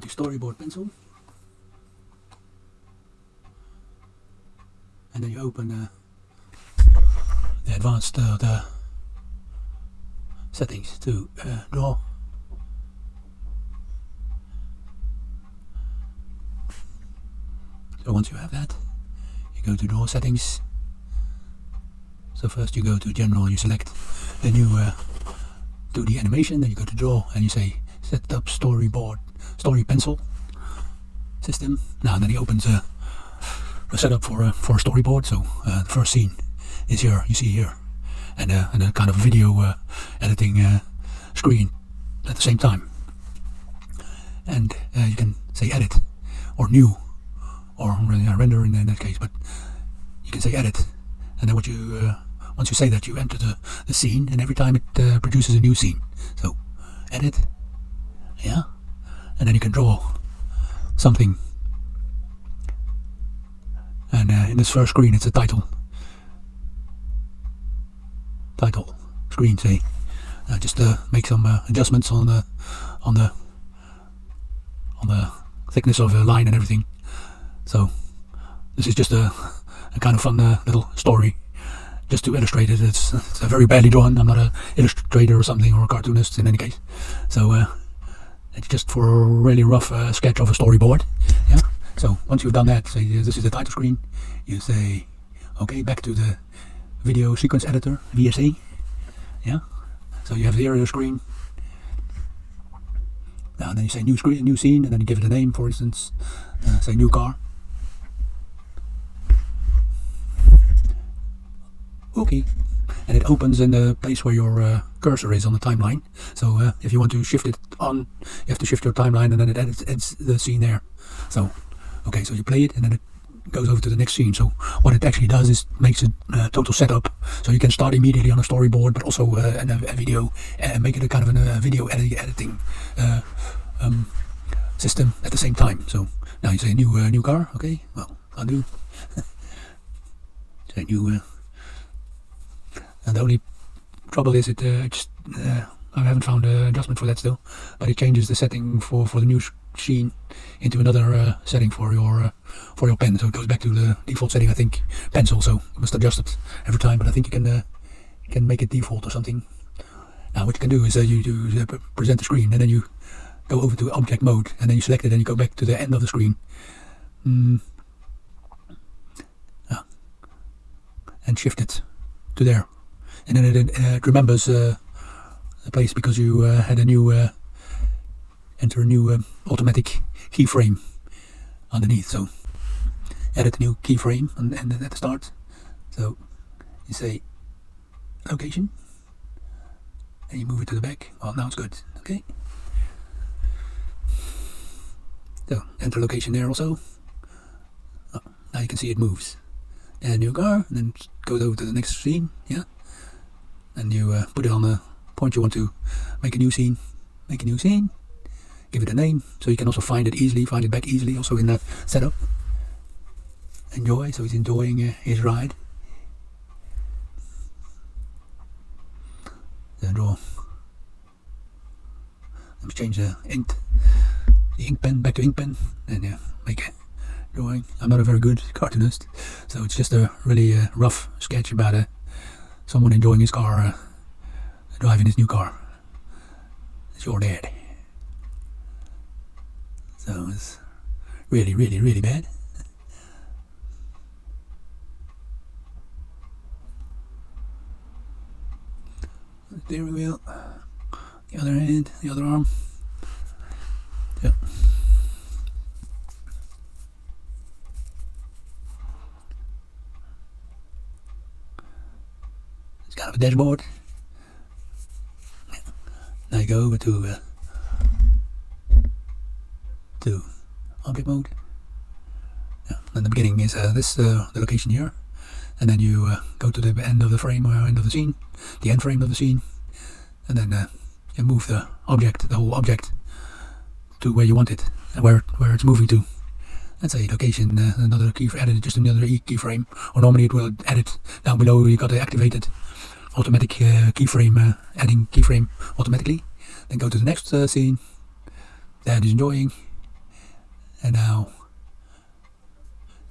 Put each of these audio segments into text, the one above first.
to storyboard pencil. And then you open uh, the advanced uh, the settings to uh, draw. So once you have that you go to draw settings. So first you go to general you select then you uh, 2D animation then you go to draw and you say set up storyboard story pencil system. Now then he opens a, a setup for a for a storyboard. So uh, the first scene is here you see here. And, uh, and a kind of video uh, editing uh, screen at the same time. And uh, you can say edit or new or render in that case but you can say edit. And then what you uh, once you say that you enter the, the scene and every time it uh, produces a new scene. So edit. Yeah and then you can draw something. And uh, in this first screen it's a title. Title screen say. Uh, just uh, make some uh, adjustments on the on the on the thickness of the line and everything. So this is just a, a kind of fun uh, little story. Just to illustrate it it's, it's very badly drawn. I'm not an illustrator or something or a cartoonist in any case. So uh, it's just for a really rough uh, sketch of a storyboard yeah? So once you've done that say this is the title screen you say okay back to the video sequence editor VSE yeah? So you have the area screen. Now then you say new screen new scene and then you give it a name for instance uh, say new car. Okay and it opens in the place where your uh, cursor is on the timeline. So uh, if you want to shift it on you have to shift your timeline and then it edits, edits the scene there. So okay so you play it and then it goes over to the next scene. So what it actually does is makes a uh, total setup. So you can start immediately on a storyboard but also uh, in a, a video and make it a kind of a video edit editing uh, um, system at the same time. So now you say new uh, new car. Okay well I'll do say new uh, and the only trouble is it uh, just I haven't found an adjustment for that still but it changes the setting for for the new scene into another uh, setting for your uh, for your pen so it goes back to the default setting I think pencil so you must adjust it every time but I think you can uh, you can make it default or something now what you can do is you do present the screen and then you go over to object mode and then you select it and you go back to the end of the screen mm. yeah. and shift it to there and then it, it remembers uh, the place because you uh, had a new uh, enter a new um, automatic keyframe underneath. So edit a new keyframe and, and at the start. So you say location. And you move it to the back. Well now it's good. Okay. So enter location there also. Oh, now you can see it moves. And new car and then goes over to the next scene yeah and you uh, put it on the point you want to make a new scene. Make a new scene. Give it a name so you can also find it easily find it back easily also in that setup. Enjoy so he's enjoying uh, his ride. Then draw. Let me change the ink the ink pen back to ink pen. And yeah make a drawing. I'm not a very good cartoonist so it's just a really uh, rough sketch about uh, someone enjoying his car uh, driving his new car. It's your dad. So it's really really really bad. Steering wheel the other hand the other arm. Yeah it's got a dashboard. Now go over to uh, to object mode. Yeah. and the beginning is uh, this uh, the location here. And then you uh, go to the end of the frame or end of the scene the end frame of the scene. And then uh, you move the object the whole object to where you want it where, where it's moving to. Let's say location uh, another key added just another keyframe or normally it will edit down below you got to activate it automatic uh, keyframe uh, adding keyframe automatically then go to the next uh, scene that is enjoying and now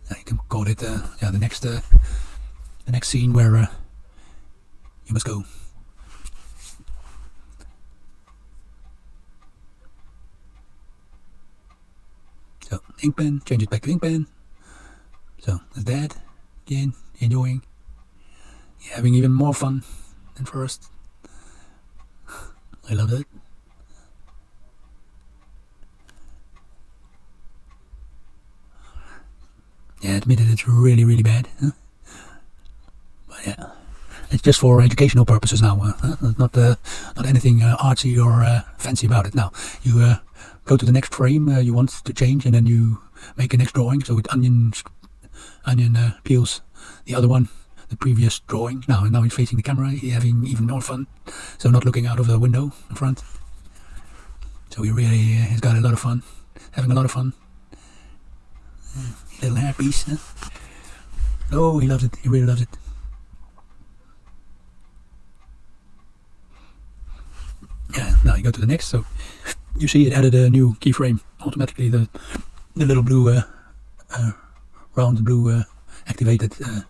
you can call it yeah the next the next scene where you must go. So ink pen, change it back to ink pen. So that's that. Again, enjoying, having even more fun than first. I love it. Yeah, admitted it's really, really bad. Huh? But yeah, it's just for educational purposes now. Uh, huh? Not uh, not anything uh, artsy or uh, fancy about it. Now you uh, go to the next frame uh, you want to change, and then you make a next drawing. So with onion onion peels the other one, the previous drawing. Now now he's facing the camera, he's having even more fun. So not looking out of the window in front. So he really has got a lot of fun, having a lot of fun little hairpiece. Huh? Oh, he loves it. He really loves it. Yeah, now you go to the next. So you see it added a new keyframe automatically. The the little blue, uh, uh, round blue uh, activated uh,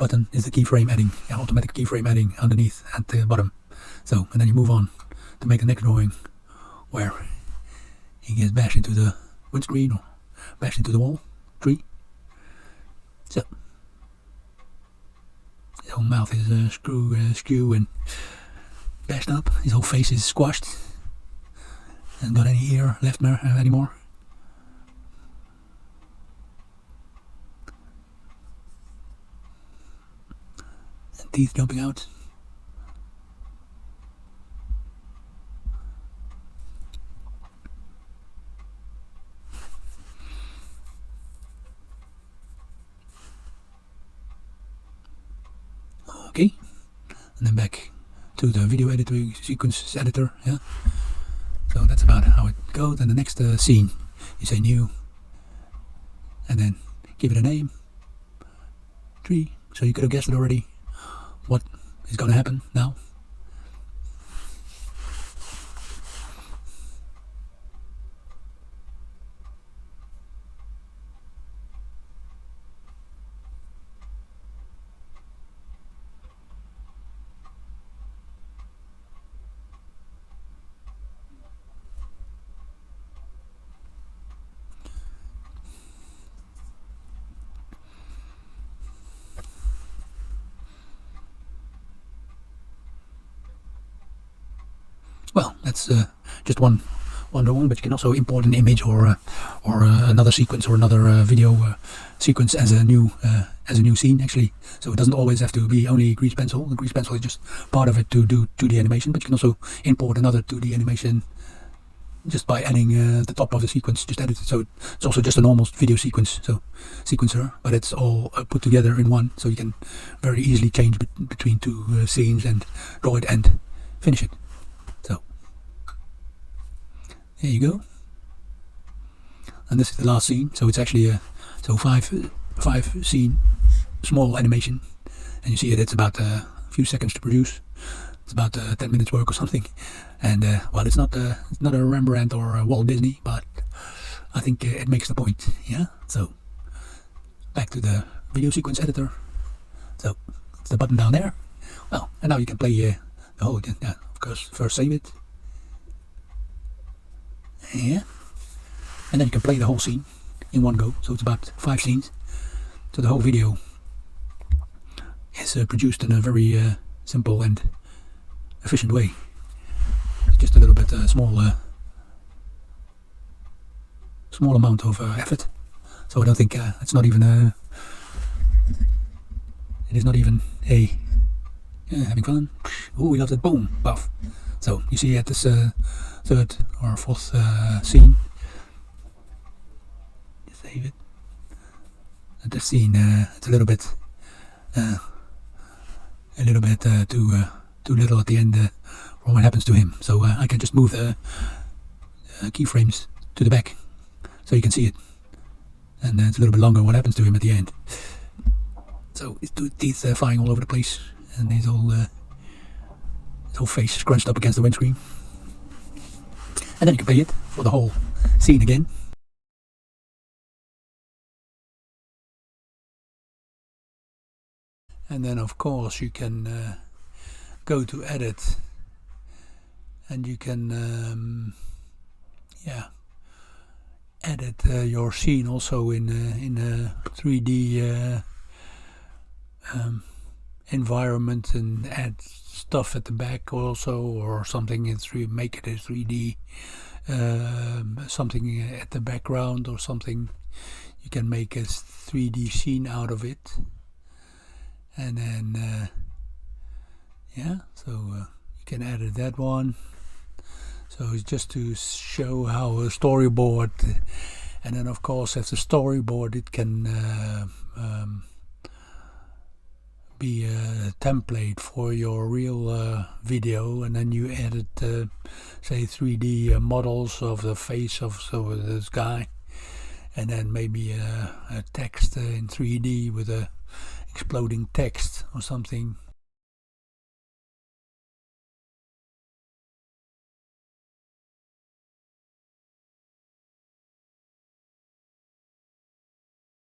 button is the keyframe adding, automatic keyframe adding underneath at the bottom. So, and then you move on to make the next drawing where he gets bashed into the windscreen or bashed into the wall, tree. So his whole mouth is uh, screw, uh, skew and bashed up. His whole face is squashed. Hasn't got any ear left uh, anymore. Teeth jumping out. okay. And then back to the video editor sequence editor yeah? So that's about how it goes. And the next uh, scene you say new and then give it a name. Tree so you could have guessed it already what is going to happen now well that's uh, just one one drawing but you can also import an image or uh, or uh, another sequence or another uh, video uh, sequence as a new uh, as a new scene actually. So it doesn't always have to be only grease pencil. The grease pencil is just part of it to do 2d animation but you can also import another 2d animation just by adding the top of the sequence just edit it. So it's also just a normal video sequence. So sequencer but it's all put together in one so you can very easily change be between two scenes and draw it and finish it there you go. And this is the last scene, so it's actually a so five five scene small animation, and you see it. It's about a few seconds to produce. It's about uh, ten minutes work or something, and uh, well, it's not uh, it's not a Rembrandt or a Walt Disney, but I think uh, it makes the point. Yeah. So back to the video sequence editor. So it's the button down there. Well, and now you can play uh, the whole. Yeah, of course, first save it here. And then you can play the whole scene in one go. So it's about five scenes. So the whole video is uh, produced in a very uh, simple and efficient way. Just a little bit uh, small uh, small amount of uh, effort. So I don't think uh, it's not even a it is not even a having fun. Oh we love that boom buff. So you see at this third or fourth uh, scene. Save it. The scene, uh, it's a little bit, uh, a little bit uh, too uh, too little at the end uh, for what happens to him. So I can just move the keyframes to the back, so you can see it, and it's a little bit longer what happens to him at the end. So his teeth are flying all over the place, and he's all his whole face scrunched up against the windscreen and then you can play it for the whole scene again. And then of course you can uh, go to edit and you can um, yeah edit uh, your scene also in uh, in uh, a 3D uh, um, environment and add stuff at the back also or something in 3 make it a 3D um, something at the background or something. You can make a 3D scene out of it. And then uh, yeah so uh, you can edit that one. So it's just to show how a storyboard and then of course as a storyboard it can uh, um, be a template for your real uh, video and then you edit uh, say 3D uh, models of the face of so this guy and then maybe a, a text uh, in 3D with a exploding text or something